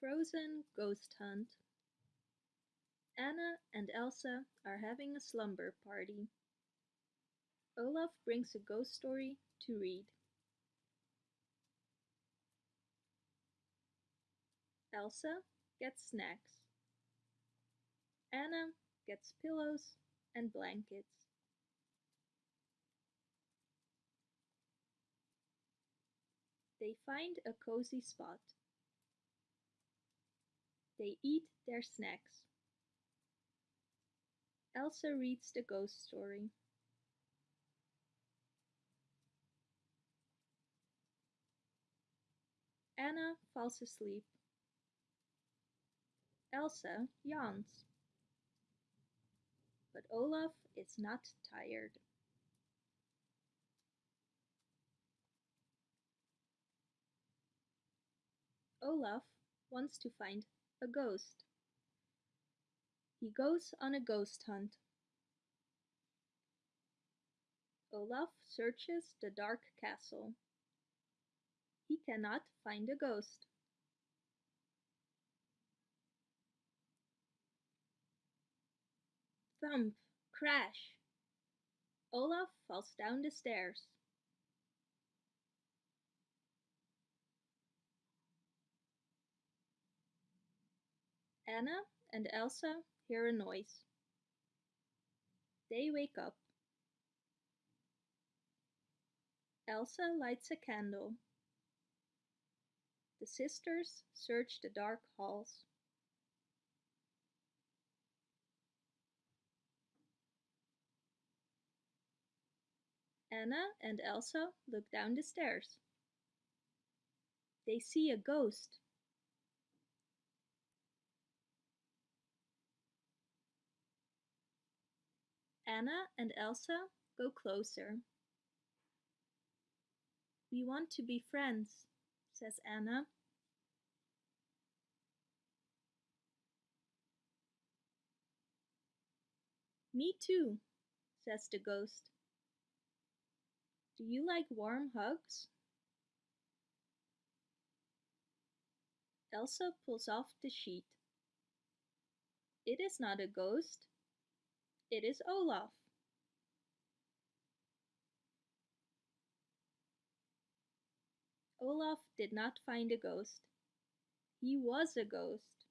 Frozen Ghost Hunt Anna and Elsa are having a slumber party. Olaf brings a ghost story to read. Elsa gets snacks. Anna gets pillows and blankets. They find a cozy spot. They eat their snacks. Elsa reads the ghost story. Anna falls asleep. Elsa yawns. But Olaf is not tired. Olaf wants to find a ghost. He goes on a ghost hunt. Olaf searches the dark castle. He cannot find a ghost. Thump! Crash! Olaf falls down the stairs. Anna and Elsa hear a noise. They wake up. Elsa lights a candle. The sisters search the dark halls. Anna and Elsa look down the stairs. They see a ghost. Anna and Elsa go closer. We want to be friends, says Anna. Me too, says the ghost. Do you like warm hugs? Elsa pulls off the sheet. It is not a ghost. It is Olaf. Olaf did not find a ghost. He was a ghost.